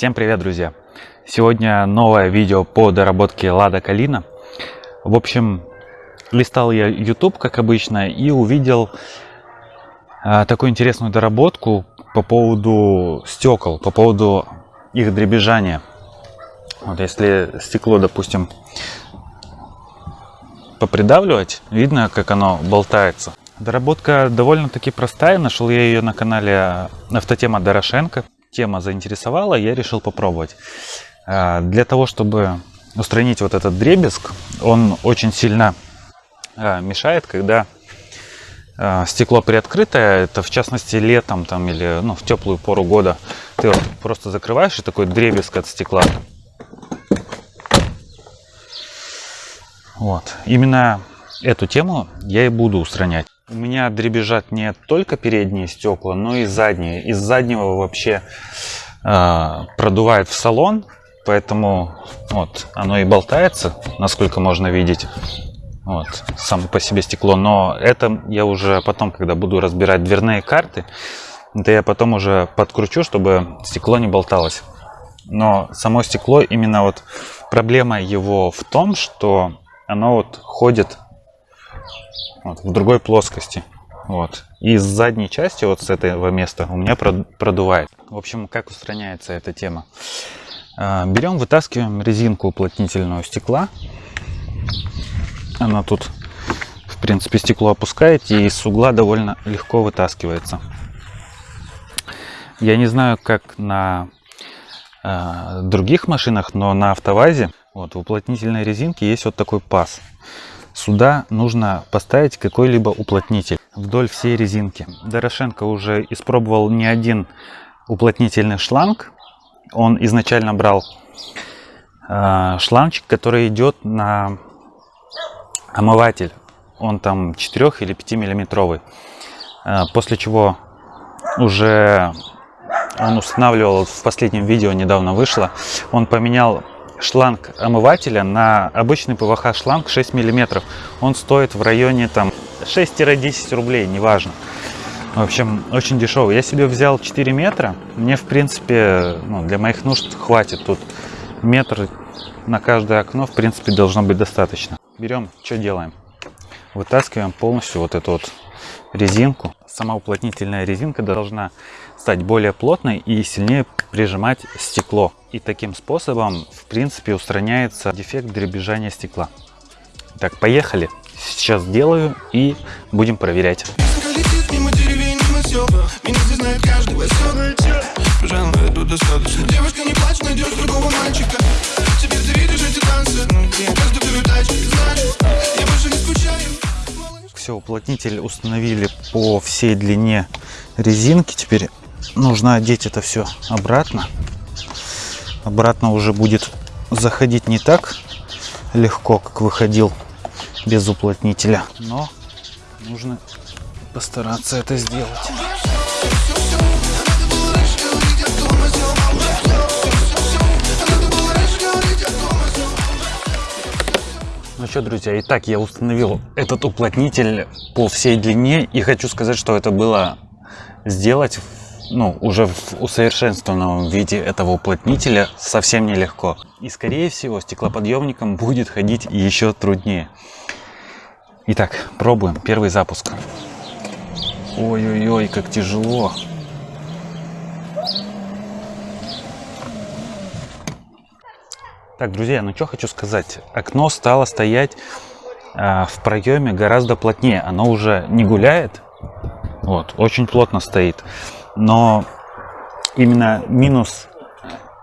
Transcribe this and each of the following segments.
Всем привет, друзья! Сегодня новое видео по доработке Лада Калина. В общем, листал я YouTube, как обычно, и увидел а, такую интересную доработку по поводу стекол, по поводу их дребезжания. Вот если стекло, допустим, попридавливать, видно, как оно болтается. Доработка довольно-таки простая, нашел я ее на канале Автотема Дорошенко тема заинтересовала, я решил попробовать. А, для того, чтобы устранить вот этот дребезг, он очень сильно а, мешает, когда а, стекло приоткрытое, это в частности летом там или ну, в теплую пору года, ты вот просто закрываешь и такой дребезг от стекла. Вот. Именно эту тему я и буду устранять. У меня дребезжат не только передние стекла, но и задние. Из заднего вообще э, продувает в салон, поэтому вот оно и болтается, насколько можно видеть. Вот, само по себе стекло. Но это я уже потом, когда буду разбирать дверные карты, это я потом уже подкручу, чтобы стекло не болталось. Но само стекло, именно вот проблема его в том, что оно вот ходит вот, в другой плоскости. Вот. И с задней части, вот с этого места, у меня продувает. В общем, как устраняется эта тема? А, берем, вытаскиваем резинку уплотнительного стекла. Она тут, в принципе, стекло опускаете, и с угла довольно легко вытаскивается. Я не знаю, как на э, других машинах, но на автовазе вот, в уплотнительной резинке есть вот такой паз. Сюда нужно поставить какой-либо уплотнитель вдоль всей резинки. Дорошенко уже испробовал не один уплотнительный шланг. Он изначально брал э, шлангчик, который идет на омыватель. Он там 4 или 5 миллиметровый. Э, после чего уже он устанавливал в последнем видео недавно вышло он поменял шланг омывателя на обычный ПВХ шланг 6 миллиметров. Он стоит в районе там 6-10 рублей, неважно. В общем, очень дешевый. Я себе взял 4 метра. Мне, в принципе, ну, для моих нужд хватит. Тут метр на каждое окно, в принципе, должно быть достаточно. Берем, что делаем? Вытаскиваем полностью вот эту вот резинку. Сама уплотнительная резинка должна стать более плотной и сильнее прижимать стекло. И таким способом, в принципе, устраняется дефект дребезжания стекла. Так, поехали. Сейчас делаю и будем проверять. Все, уплотнитель установили по всей длине резинки. Теперь нужно одеть это все обратно. Обратно уже будет заходить не так легко, как выходил без уплотнителя. Но нужно постараться это сделать. Ну что, друзья, итак, я установил этот уплотнитель по всей длине и хочу сказать, что это было сделать ну, уже в усовершенствованном виде этого уплотнителя совсем нелегко. И скорее всего стеклоподъемником будет ходить еще труднее. Итак, пробуем. Первый запуск. Ой-ой-ой, как тяжело. Так, друзья, ну что хочу сказать. Окно стало стоять э, в проеме гораздо плотнее. Оно уже не гуляет. Вот, очень плотно стоит. Но именно минус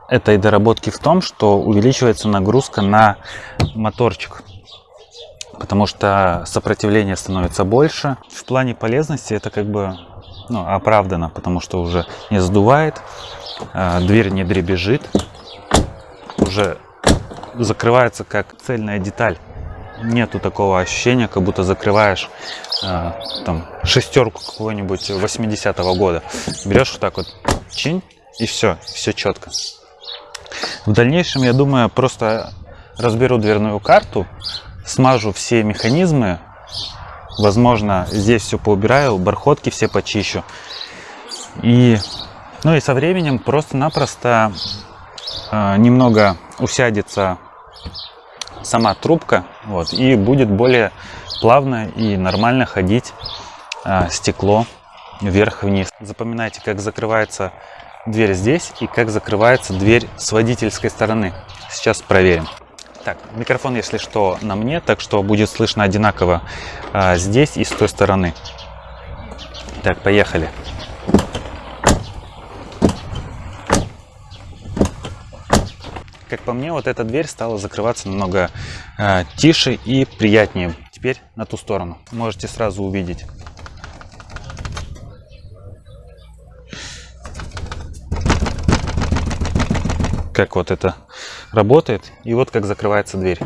этой доработки в том, что увеличивается нагрузка на моторчик. Потому что сопротивление становится больше. В плане полезности это как бы ну, оправдано, потому что уже не сдувает, а, дверь не дребезжит, уже закрывается как цельная деталь. Нету такого ощущения, как будто закрываешь э, там шестерку какого-нибудь 80-го года. Берешь вот так вот, чинь, и все, все четко. В дальнейшем, я думаю, просто разберу дверную карту, смажу все механизмы, возможно, здесь все поубираю, бархотки все почищу. И, ну и со временем просто-напросто э, немного усядется сама трубка, вот, и будет более плавно и нормально ходить э, стекло вверх-вниз. Запоминайте, как закрывается дверь здесь и как закрывается дверь с водительской стороны. Сейчас проверим. Так, микрофон, если что, на мне, так что будет слышно одинаково а, здесь и с той стороны. Так, поехали. Как по мне, вот эта дверь стала закрываться намного э, тише и приятнее. Теперь на ту сторону. Можете сразу увидеть. Как вот это работает. И вот как закрывается дверь.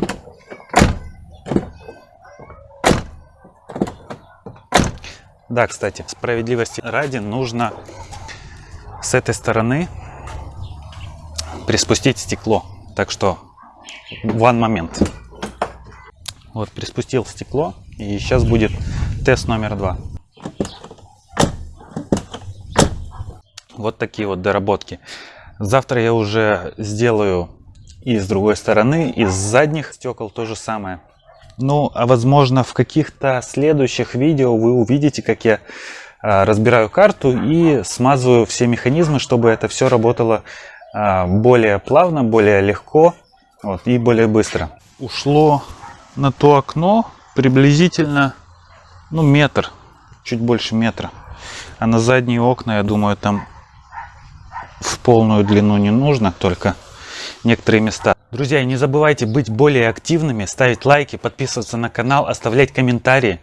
Да, кстати, справедливости ради нужно с этой стороны приспустить стекло. Так что, one момент. Вот, приспустил стекло. И сейчас будет тест номер два. Вот такие вот доработки. Завтра я уже сделаю и с другой стороны, и с задних стекол то же самое. Ну, а возможно в каких-то следующих видео вы увидите, как я а, разбираю карту и смазываю все механизмы, чтобы это все работало более плавно, более легко вот, и более быстро. Ушло на то окно приблизительно ну, метр, чуть больше метра. А на задние окна, я думаю, там в полную длину не нужно, только некоторые места. Друзья, не забывайте быть более активными, ставить лайки, подписываться на канал, оставлять комментарии.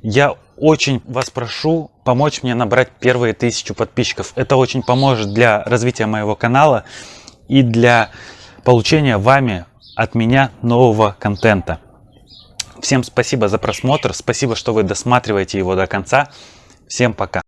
Я очень вас прошу помочь мне набрать первые тысячу подписчиков. Это очень поможет для развития моего канала и для получения вами от меня нового контента. Всем спасибо за просмотр, спасибо, что вы досматриваете его до конца. Всем пока!